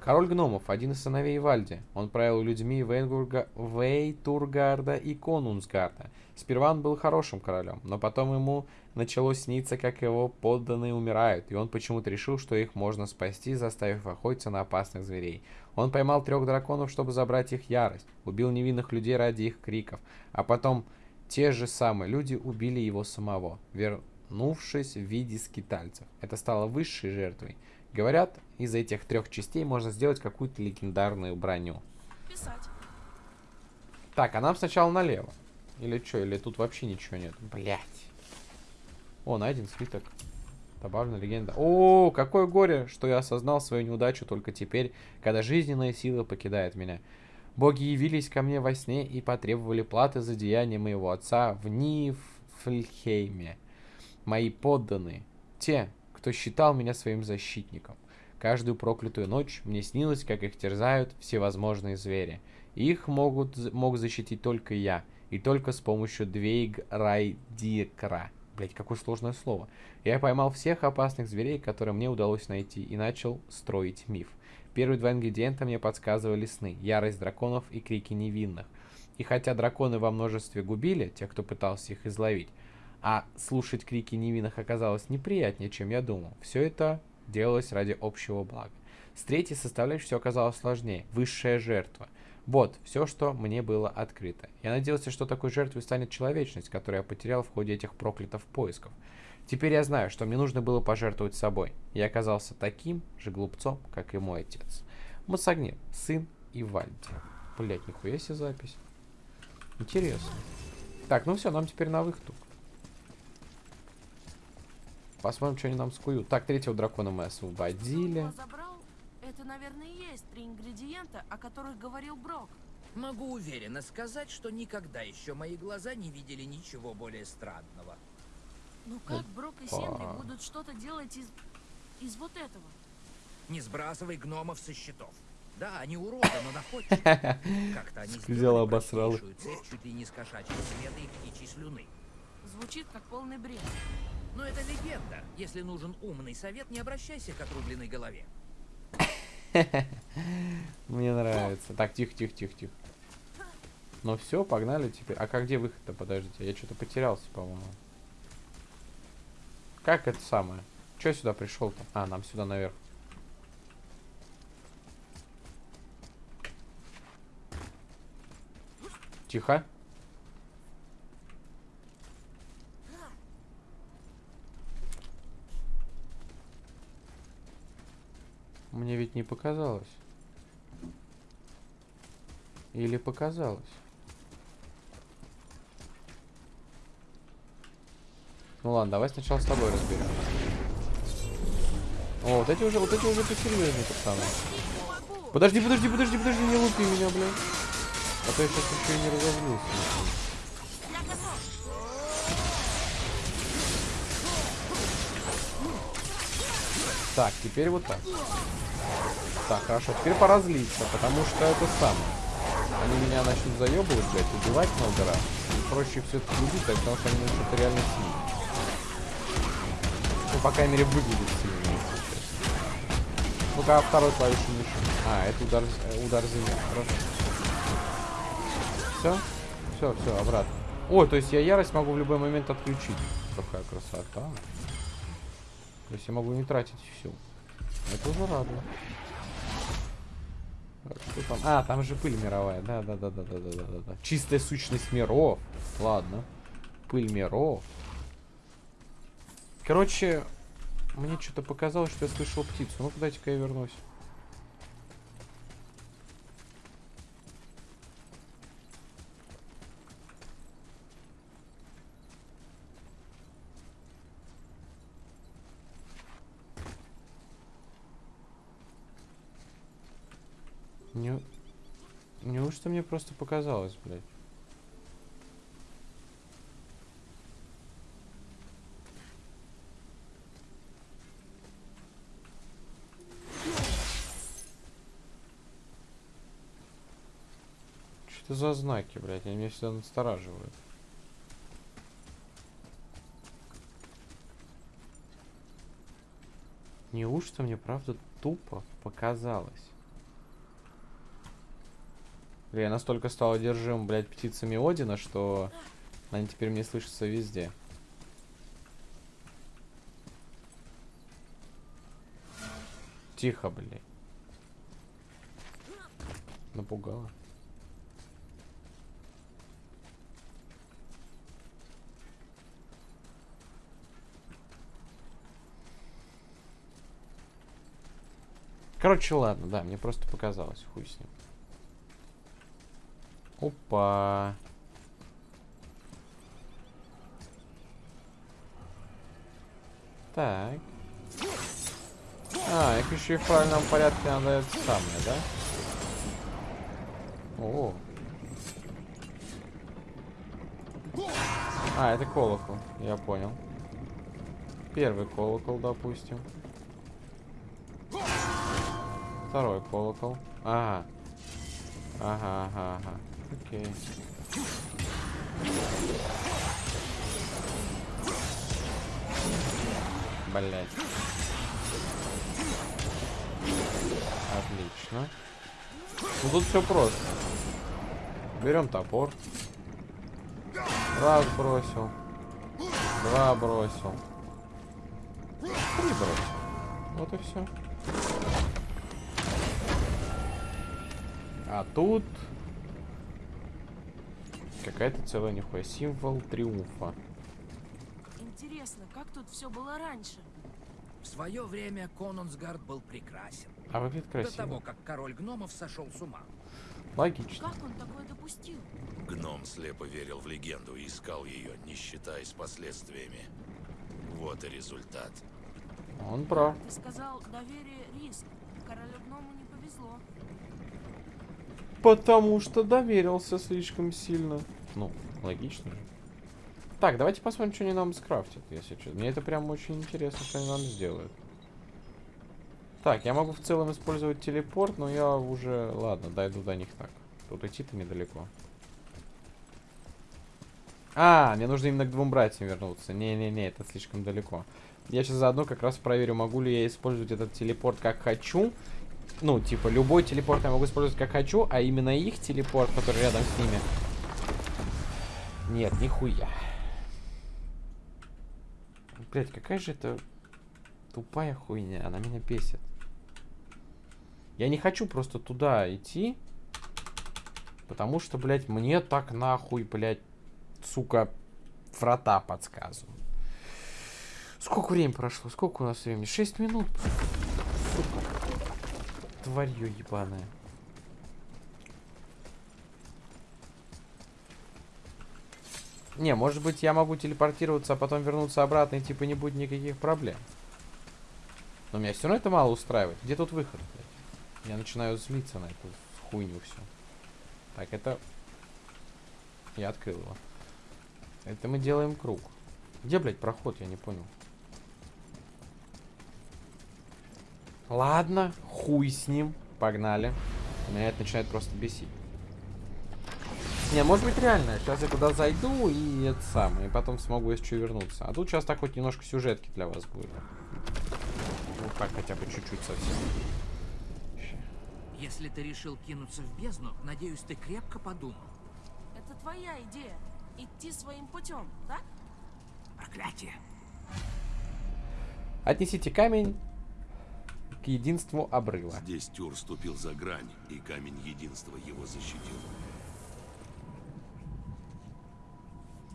Король гномов, один из сыновей Вальди. Он правил людьми Вейнгурга... Вейтургарда и Конунсгарда. Сперва он был хорошим королем, но потом ему начало сниться, как его подданные умирают, и он почему-то решил, что их можно спасти, заставив охотиться на опасных зверей. Он поймал трех драконов, чтобы забрать их ярость, убил невинных людей ради их криков, а потом те же самые люди убили его самого, вернувшись в виде скитальцев. Это стало высшей жертвой. Говорят, из этих трех частей можно сделать какую-то легендарную броню. Писать. Так, а нам сначала налево. Или что, или тут вообще ничего нет? Блять. О, найден свиток. Добавлена легенда. О, какое горе, что я осознал свою неудачу только теперь, когда жизненная сила покидает меня. Боги явились ко мне во сне и потребовали платы за деяния моего отца в Нифльхейме. Мои подданные, те, кто считал меня своим защитником. Каждую проклятую ночь мне снилось, как их терзают всевозможные звери. Их могут, мог защитить только я, и только с помощью Двейг Райдикра. Блять, какое сложное слово. Я поймал всех опасных зверей, которые мне удалось найти, и начал строить миф. Первые два ингредиента мне подсказывали сны, ярость драконов и крики невинных. И хотя драконы во множестве губили тех, кто пытался их изловить, а слушать крики невинных оказалось неприятнее, чем я думал, все это делалось ради общего блага. С третьей составляющей все оказалось сложнее. Высшая жертва. Вот, все, что мне было открыто. Я надеялся, что такой жертвой станет человечность, которую я потерял в ходе этих проклятых поисков. Теперь я знаю, что мне нужно было пожертвовать собой. Я оказался таким же глупцом, как и мой отец. Масагнир, сын Ивальди. Блять, нихуя себе запись. Интересно. Так, ну все, нам теперь на выход. Посмотрим, что они нам скуют. Так, третьего дракона мы освободили. Это, наверное, есть три ингредиента, о которых говорил Брок. Могу уверенно сказать, что никогда еще мои глаза не видели ничего более странного. Ну как Брок и Сенри будут что-то делать из... из вот этого. Не сбрасывай гномов со счетов. Да, они уроды, но находчивы. Как-то они сделали обосрал. цепь чуть ли не с кошачьего света и птичьей слюны. Звучит как полный бред. Но это легенда. Если нужен умный совет, не обращайся к отрубленной голове. Мне нравится. Так, тихо, тихо, тихо, тихо. Ну все, погнали теперь. А как где выход-то? Подождите, я что-то потерялся, по-моему. Как это самое? Че сюда пришел-то? А, нам сюда наверх. Тихо. Мне ведь не показалось. Или показалось? Ну ладно, давай сначала с тобой разберем. О, вот эти уже, вот эти уже посерьезнее, пацаны. Подожди, подожди, подожди, подожди, не лупи меня, блин. А то я сейчас еще и не разозлился. Так, теперь вот так. Так, хорошо, теперь пора злиться, потому что это самое. Они меня начнут заебывать, блядь, убивать много раз. И проще все это любить, так, потому что они начнут реально сильно. Ну, по крайней мере, выглядит сильно, если. Ну-ка, а второй клавиши мыши. А, это удар, э, удар земли. Хорошо. Все? Все, все, обратно. О, то есть я ярость могу в любой момент отключить. Какая красота. То есть я могу не тратить всю. Это уже радует. Что там? А, там же пыль мировая. Да, да, да, да, да, да, да, да. Чистая сущность миров. Ладно. Пыль миров. Короче, мне что-то показалось, что я слышал птицу. Ну-ка, дайте-ка я вернусь. Не... Неужто мне просто показалось, блядь? Что за знаки, блядь? Они меня всегда настораживают. Неужто мне правда тупо показалось? Бля, Я настолько стал одержим, блядь, птицами Одина, что они теперь мне слышатся везде. Тихо, блядь. Напугало. Короче, ладно, да, мне просто показалось, хуй с ним. Опа. Так. А, их еще и в правильном порядке надо это самое, да? О. А, это колокол, я понял. Первый колокол, допустим. Второй колокол. Ага. Ага, ага, ага. Окей. Блять. Отлично. Ну тут все просто. Берем топор. Раз бросил. Два бросил. Три бросил. Вот и все. А тут какая-то целая нихуя символ триумфа. Интересно, как тут все было раньше? В свое время Конунсгард был прекрасен. А выглядит До того, красиво. как король гномов сошел с ума. Логично. Как он такое допустил? Гном слепо верил в легенду и искал ее, не считаясь последствиями. Вот и результат. Он прав. Ты сказал, доверие — риск. Королю гному не. Потому что доверился слишком сильно. Ну, логично. Так, давайте посмотрим, что они нам скрафтят, если что. Мне это прям очень интересно, что они нам сделают. Так, я могу в целом использовать телепорт, но я уже... Ладно, дойду до них так. Тут идти-то недалеко. А, мне нужно именно к двум братьям вернуться. Не-не-не, это слишком далеко. Я сейчас заодно как раз проверю, могу ли я использовать этот телепорт как хочу. Ну, типа, любой телепорт я могу использовать как хочу, а именно их телепорт, который рядом с ними. Нет, нихуя. Блять, какая же это тупая хуйня, она меня бесит. Я не хочу просто туда идти, потому что, блядь, мне так нахуй, блядь, сука, врата подсказывают. Сколько времени прошло? Сколько у нас времени? 6 минут. Тварью ебаная. Не, может быть, я могу телепортироваться, а потом вернуться обратно, и типа не будет никаких проблем. Но меня все равно это мало устраивает. Где тут выход, блядь? Я начинаю злиться на эту хуйню все. Так, это... Я открыл его. Это мы делаем круг. Где, блядь, проход? Я не понял. Ладно, хуй с ним. Погнали. Меня это начинает просто бесить. Не, может быть реально. Сейчас я туда зайду и это самое. И потом смогу, если что, вернуться. А тут сейчас так хоть немножко сюжетки для вас будет. Ну так, хотя бы чуть-чуть совсем. Если ты решил кинуться в бездну, надеюсь, ты крепко подумал. Это твоя идея. Идти своим путем, так? Проклятие. Отнесите камень единству обрыва. Здесь Тюр ступил за грань, и камень единства его защитил.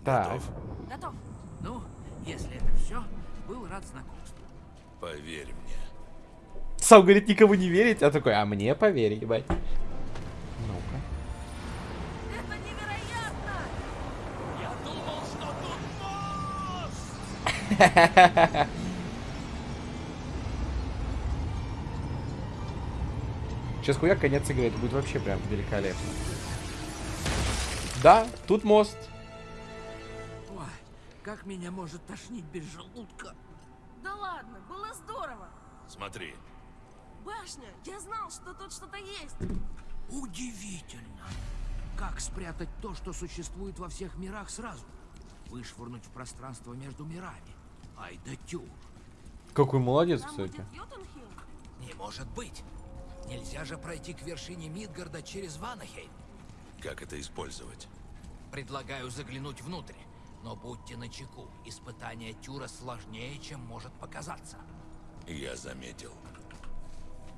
Так. Готов? Готов. Ну, если это все, был рад знакомству. Поверь мне. Сам говорит, никому не верить, а такой, а мне поверь, ебать. Ну-ка. Это невероятно! Я думал, что тут Сейчас хуяк конец игры, это будет вообще прям великолепно. Да, тут мост. Ой, как меня может тошнить без желудка. Да ладно, было здорово. Смотри, Башня, я знал, что тут что-то есть. Удивительно. Как спрятать то, что существует во всех мирах сразу? Вышвырнуть в пространство между мирами. Ай да тюр. Какой молодец, Там кстати. Не может быть. Нельзя же пройти к вершине Мидгарда через Ванахейм. как это использовать? Предлагаю заглянуть внутрь. Но будьте начеку. Испытание Тюра сложнее, чем может показаться. Я заметил.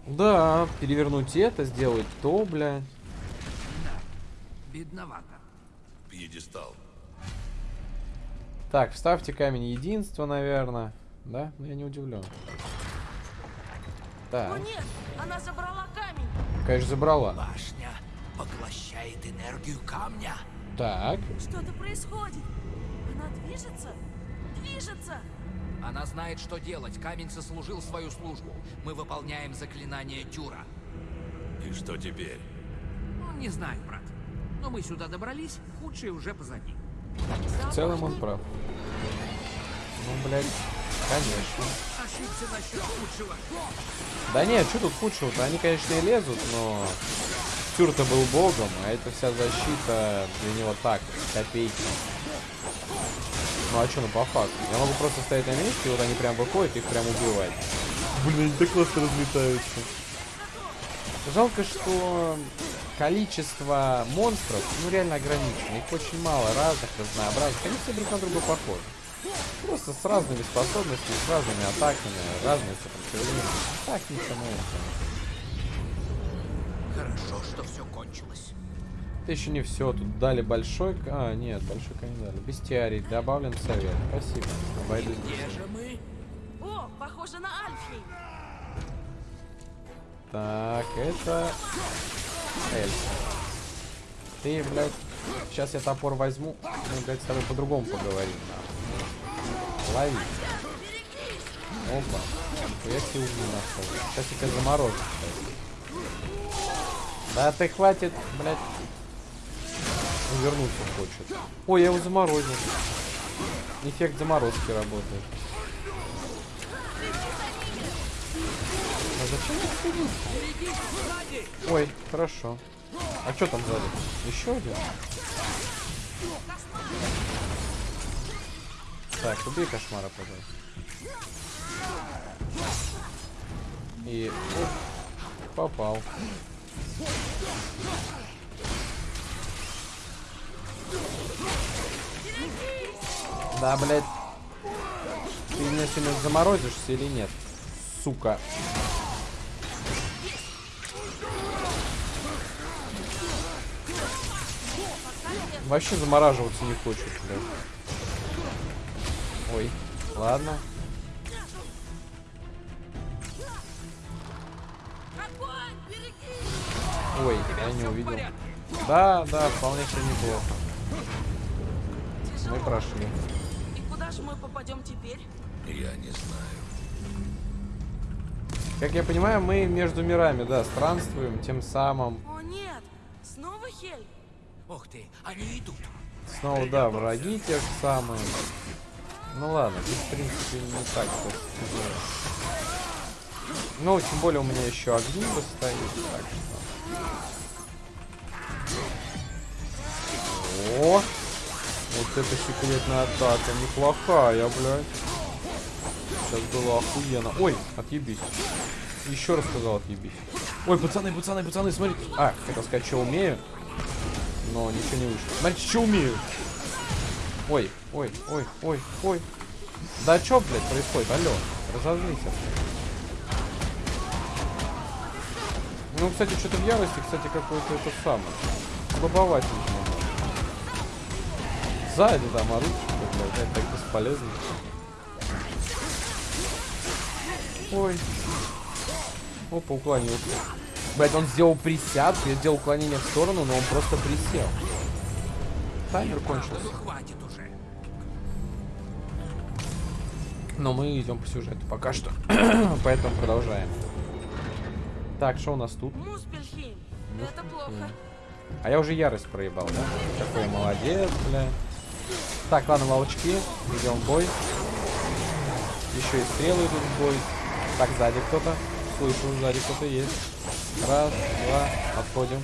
Да, перевернуть это, сделать то, бля. Да, бедновато. Пьедестал. Так, вставьте камень единства, наверное. Да? Ну, я не удивлен. О Так, нет, она забрала камень. конечно, забрала. Башня поглощает энергию камня. Так, Что-то происходит. Она движется? Движется! Она знает, что делать. Камень сослужил свою службу. Мы выполняем заклинание Тюра. И что теперь? Ну, не знаю, брат. Но мы сюда добрались, худшее уже позади. в целом он прав. Ну, блядь, конечно. Да нет, что тут худшего-то? Они, конечно, и лезут, но... Тюр-то был богом, а эта вся защита для него так, копейки. Ну а что, ну по факту? Я могу просто стоять на месте, и вот они прям выходят, их прям убивать. Блин, они так классно разлетаются. Жалко, что количество монстров, ну, реально ограничено. Их очень мало, разных, разнообразных. Они все друг на друга похожи. Просто с разными способностями, с разными атаками, разные сопротивления. Так не становится. Хорошо, что все кончилось. Это еще не все. Тут дали большой... А, нет, большой не дали. Бестиарий. Добавлен совет. Спасибо. Обойдусь. Где же мы? О, похоже на Альфхейм. Так, это... Эльса. Ты, блядь... Сейчас я топор возьму. Мы, блядь, с тобой по-другому поговорим. нахуй. Лови. Опа. Я тебе угли нашел. Сейчас я тебя заморожу, кстати. Да ты хватит, блядь. Вернуться хочет. Ой, я его заморозил. Эффект заморозки работает. А зачем я! Ой, хорошо. А что там сзади? Еще один? Так, убей кошмара, пожалуйста. И... оп, попал. Да, блядь. Ты меня сегодня заморозишься или нет? Сука. Вообще замораживаться не хочет, блядь. Ой, ладно. Ой, я не увидел. Да, да, вполне себе неплохо. Мы прошли. И куда же мы попадем теперь? Я не знаю. Как я понимаю, мы между мирами, да, странствуем, тем самым. О нет! Снова Хель? Ух ты, они идут. Снова, да, враги те же самые. Ну ладно, тут, в принципе, не так. Ну, тем более у меня еще огни стоит, так что... О! Вот это секретная атака, неплохая, блядь. Сейчас было охуенно. Ой, отъебись. Еще раз сказал отъебись. Ой, пацаны, пацаны, пацаны, смотрите. А, хотел сказать, что умею. Но ничего не вышло. Смотрите, что умею. Ой, ой, ой, ой, ой. Да что, блядь, происходит? Алло, разозлись. Ну, кстати, что-то в ярости, кстати, какой-то это самое. Слабоватенький. немного. Сзади там что-то, блядь, так бесполезно. Ой. Опа, уклонился. Блять, он сделал присядку, я сделал уклонение в сторону, но он просто присел. Таймер кончился. Но мы идем по сюжету пока что. Поэтому продолжаем. Так, что у нас тут? Муспельхейм. Это плохо. А я уже ярость проебал, да? Какой молодец, бля. Так, ладно, волчки. Идем в бой. Еще и стрелы идут в бой. Так, сзади кто-то. Слышу, сзади кто-то есть. Раз, два, отходим.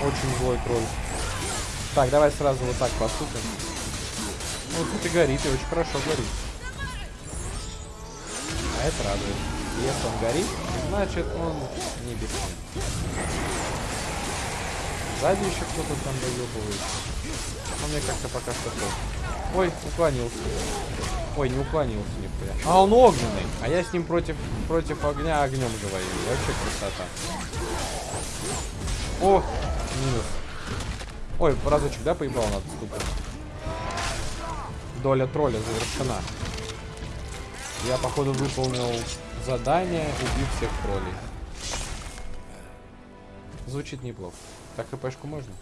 Очень злой тролль. Так, давай сразу вот так поступим. Ну, тут и горит, и очень хорошо горит. А это радует. Если он горит, значит он не бессмертен. Сзади еще кто-то там доебывается. Но мне как-то пока что плохо. Ой, уклонился. Ой, не уклонился нихуя. А он огненный. А я с ним против, против огня огнем говорю. Вообще красота. О, минус. Ой, разочек, да, поебал над ступом? Доля тролля завершена. Я, походу, выполнил задание, убив всех троллей. Звучит неплохо. Так, хпшку можно?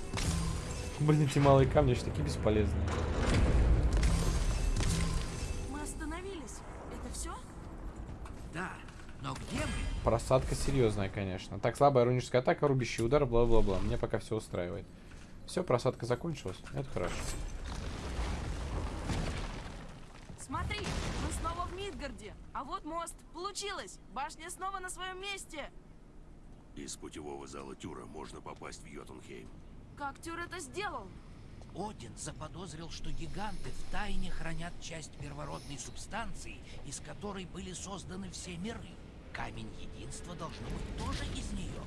Блин, эти малые камни же такие бесполезные. Мы остановились. Это все? Да, но где мы? Просадка серьезная, конечно. Так, слабая руническая атака, рубящий удар, бла-бла-бла. Мне пока все устраивает. Все, просадка закончилась. Это хорошо. Смотри, мы снова в Мидгарде. А вот мост. Получилось. Башня снова на своем месте. Из путевого зала Тюра можно попасть в Йотунхейм. Как Тюр это сделал? Один заподозрил, что гиганты в тайне хранят часть первородной субстанции, из которой были созданы все миры. Камень единства должно быть тоже из нее.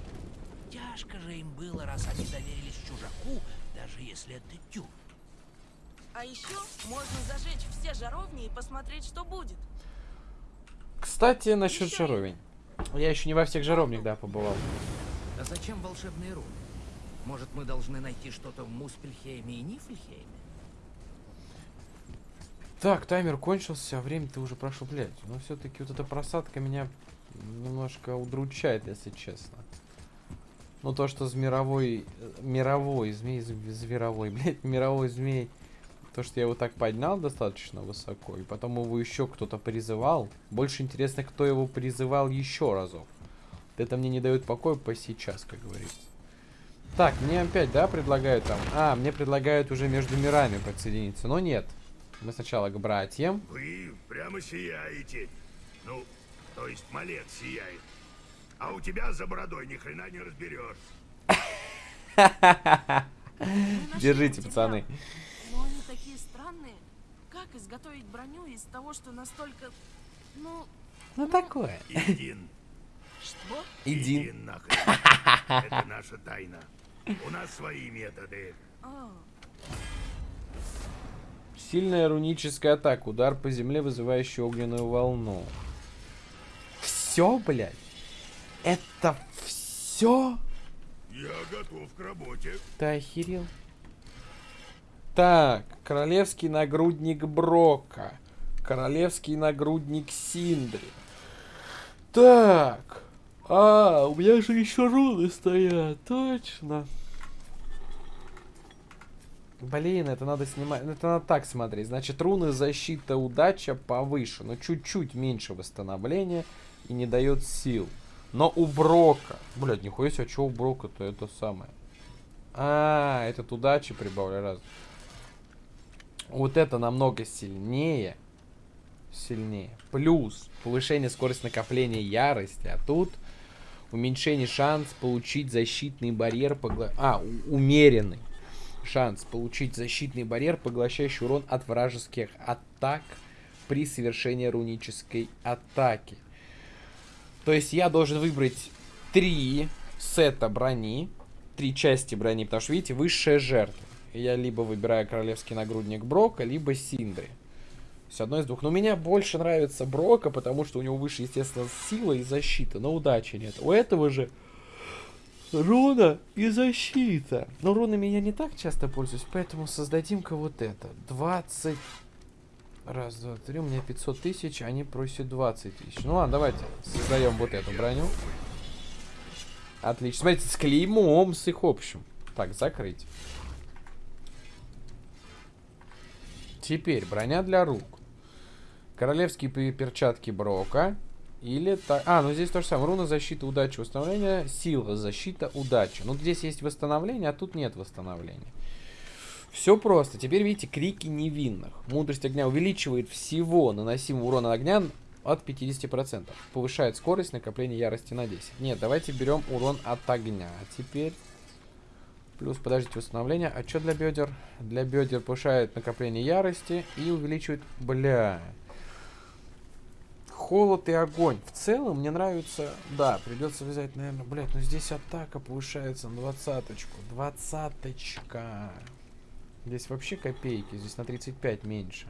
Тяжко же им было, раз они доверились чужаку, даже если это тюр. А еще можно зажечь все жаровни и посмотреть, что будет. Кстати, насчет Еще жаровень. Я еще не во всех жаровнях, да, побывал. А зачем волшебные руны? Может, мы должны найти что-то в Муспельхейме и Нифльхейме? Так, таймер кончился, а время-то уже прошло, блядь. Но все-таки вот эта просадка меня немножко удручает, если честно. Ну, то, что с мировой... э, Мировой змей... зв- Зверовой, блядь, мировой змей... То, что я его так поднял достаточно высоко, и потом его еще кто-то призывал. Больше интересно, кто его призывал еще разок. Вот Это мне не дает покоя по сейчас, как говорится. Так, мне опять, да, предлагают там... А, мне предлагают уже между мирами подсоединиться, но нет. Мы сначала к братьям. Вы прямо сияете. Ну, то есть малец сияет. А у тебя за бородой ни хрена не разберешь. Держите, пацаны. Странные. Как изготовить броню из того, что настолько... Ну, Ну такое. Един. что? Иди. Един нахрен. Это наша тайна. У нас свои методы. А, Сильная руническая атака. Удар по земле, вызывающий огненную волну. Все, блядь? Это все? Я готов к работе. Ты охерел? Так, королевский нагрудник Брока. Королевский нагрудник Синдри. Так. А, у меня же еще руны стоят, точно. Блин, это надо снимать. Это надо так смотреть. Значит, руны защита, удача повыше. Но чуть-чуть меньше восстановления и не дает сил. Но у Брока. Блядь, нихуя себе, что у Брока-то это самое. А, этот удачи прибавляю раз. Вот это намного сильнее. Сильнее. Плюс повышение скорости накопления ярости. А тут уменьшение шанс получить защитный барьер. Погла... А, умеренный шанс получить защитный барьер, поглощающий урон от вражеских атак при совершении рунической атаки. То есть я должен выбрать три сета брони, три части брони, потому что, видите, высшая жертва. Я либо выбираю королевский нагрудник Брока, либо Синдри. С одной из двух. Но мне больше нравится Брока, потому что у него выше, естественно, сила и защита, но удачи нет. У этого же руна и защита. Но рунами я не так часто пользуюсь, поэтому создадим-ка вот это. 20... Раз, два, три, у меня 500 тысяч, они просят 20 тысяч. Ну ладно, давайте создаем вот эту броню. Отлично. Смотрите, с клеймом, с их общим. Так, закрыть. Теперь броня для рук. Королевские пе- перчатки Брока. Или так. А, ну здесь то же самое. Руна защита, удача, восстановление. Сила, защита, удача. Ну здесь есть восстановление, а тут нет восстановления. Все просто. Теперь видите, крики невинных. Мудрость огня увеличивает всего наносимого урона огня от 50%. Повышает скорость накопления ярости на 10. Нет, давайте берем урон от огня. Теперь. Плюс, подождите, восстановление. А что для бедер? Для бедер повышает накопление ярости и увеличивает... Бля. Холод и огонь. В целом, мне нравится... Да, придется взять, наверное... Блять, ну здесь атака повышается на двадцаточку. Двадцаточка. Здесь вообще копейки. Здесь на 35 меньше.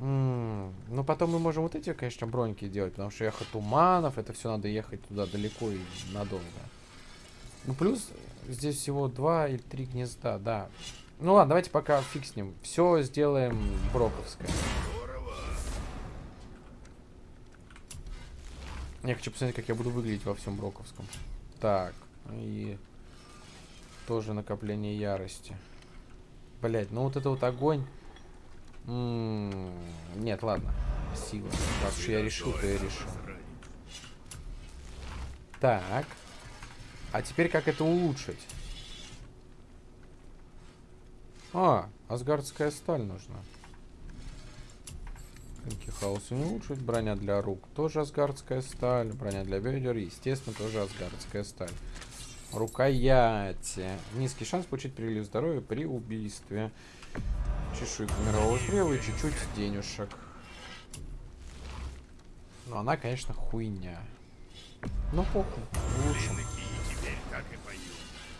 М, Ну, потом мы можем вот эти, конечно, броньки делать, потому что ехать туманов, это все надо ехать туда далеко и надолго. Ну, плюс здесь всего два или три гнезда, да. Ну ладно, давайте пока фиг с ним. Все сделаем броковское. Я хочу посмотреть, как я буду выглядеть во всем броковском. Так, и тоже накопление ярости. Блять, ну вот это вот огонь. М, Нет, ладно. Сила. Раз уж я решил, то я решил. Так. А теперь как это улучшить? А, асгардская сталь нужна. Хаоса не улучшить. Броня для рук тоже асгардская сталь. Броня для бедер, естественно, тоже асгардская сталь. Рукояти. Низкий шанс получить прилив здоровья при убийстве. Чешуйка мирового стрела и чуть-чуть денежек. Но она, конечно, хуйня. Ну, похуй. Лучше.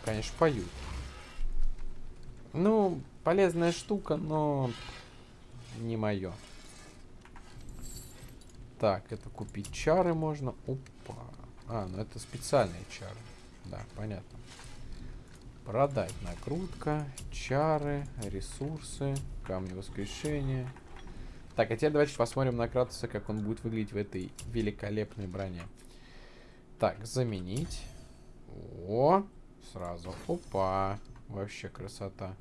Конечно, поют. Ну, полезная штука, но не мое. Так, это купить чары можно. Опа. А, ну это специальные чары. Да, понятно. Продать накрутка, чары, ресурсы, камни воскрешения. Так, а теперь давайте посмотрим на Кратуса, как он будет выглядеть в этой великолепной броне. Так, заменить. О, сразу. Опа. Вообще красота.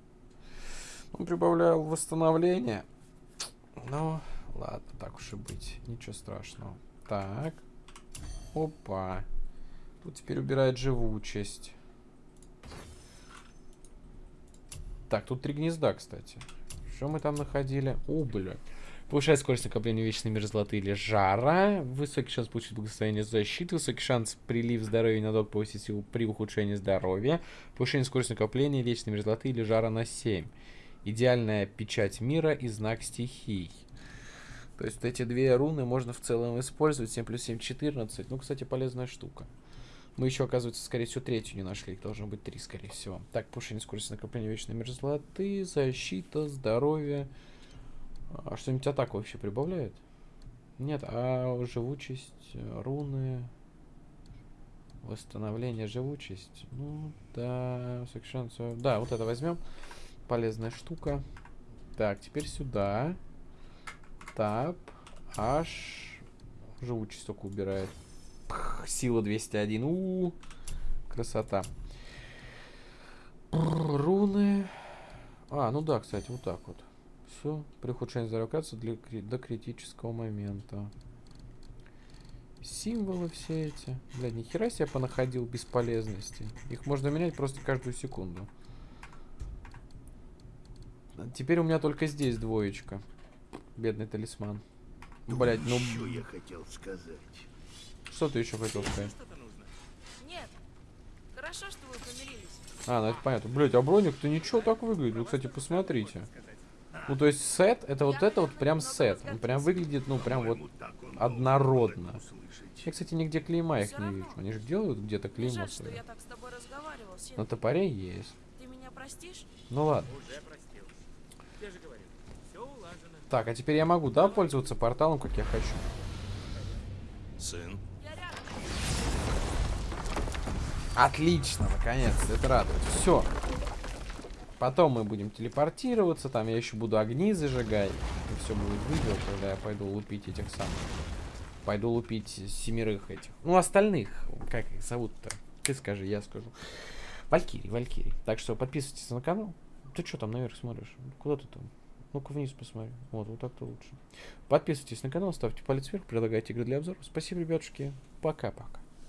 Он прибавлял восстановление. Ну, ладно, так уж и быть. Ничего страшного. Так. Опа. Тут теперь убирает живучесть. Так, тут три гнезда, кстати. Что мы там находили? О, бля. Повышает скорость накопления вечной мерзлоты или жара. Высокий шанс получить благословение защиты. Высокий шанс прилив здоровья и надолго повысить силу при ухудшении здоровья. Повышение скорости накопления вечной мерзлоты или жара на 7. Идеальная печать мира и знак стихий. То есть вот эти две руны можно в целом использовать. 7 плюс 7, 14. Ну, кстати, полезная штука. Мы еще, оказывается, скорее всего, третью не нашли. Их должно быть три, скорее всего. Так, повышение скорости накопления вечной мерзлоты, защита, здоровье. А что-нибудь атаку вообще прибавляет? Нет, а живучесть, э, руны, восстановление, живучесть. Ну, да, э, Да, вот это возьмем. Полезная штука. Так, теперь сюда. Тап. Аж. Живучесть только убирает. Пх, сила 201. У, -у, у Красота. Руны. А, ну да, кстати, вот так вот. Все. При ухудшении здоровья для, до критического момента. Символы все эти. Блядь, нихера себе понаходил бесполезности. Их можно менять просто каждую секунду. Теперь у меня только здесь двоечка. Бедный талисман. Блять, ну Что я хотел сказать? что ты еще хотел сказать? Нет. Хорошо, что вы помирились. А, ну это понятно. Блять, а броник-то ничего так выглядит. Вы, кстати, посмотрите. Ну, то есть сет, это вот это вот прям сет. Он прям выглядит, ну, прям вот однородно. Я, кстати, нигде клейма их не вижу. Они же делают где-то клеймо свое. На топоре есть. Ты меня простишь? Ну ладно. Уже простил. Я же говорил, все улажено. Так, а теперь я могу, да, пользоваться порталом, как я хочу? Сын, Я рядом. Отлично, наконец-то, это радует. Все. Потом мы будем телепортироваться, там я еще буду огни зажигать. И все будет видео, когда я пойду лупить этих самых. Пойду лупить семерых этих. Ну, остальных, как их зовут-то? Ты скажи, я скажу. Валькирий, Валькирий. Так что подписывайтесь на канал. Ты что там наверх смотришь? Куда ты там? Ну-ка вниз посмотри. Вот, вот так-то лучше. Подписывайтесь на канал, ставьте палец вверх, предлагайте игры для обзора. Спасибо, ребятушки. Пока-пока.